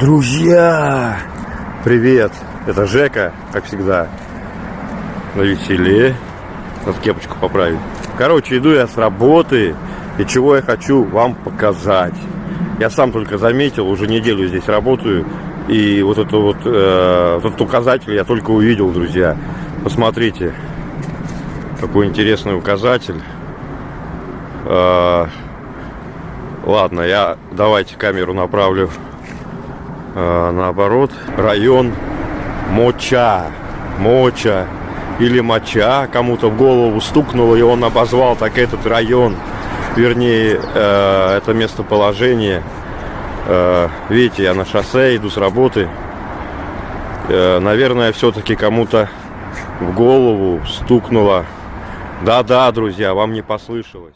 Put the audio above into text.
Друзья! Привет! Это Жека, как всегда. На веселе. Надо кепочку поправить. Короче, иду я с работы. И чего я хочу вам показать. Я сам только заметил, уже неделю здесь работаю. И вот, это вот, э, этот указатель я только увидел, друзья. Посмотрите, какой интересный указатель. Э, ладно, я давайте камеру направлю э, наоборот. Район Моча. Моча или моча кому-то в голову стукнуло, и он обозвал так этот район, вернее, э, это местоположение. Э, видите, я на шоссе, иду с работы. Э, наверное, все-таки кому-то в голову стукнуло. Да-да, друзья, вам не послышалось.